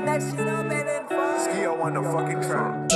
That shit up and then fuck. Ski on the fucking track.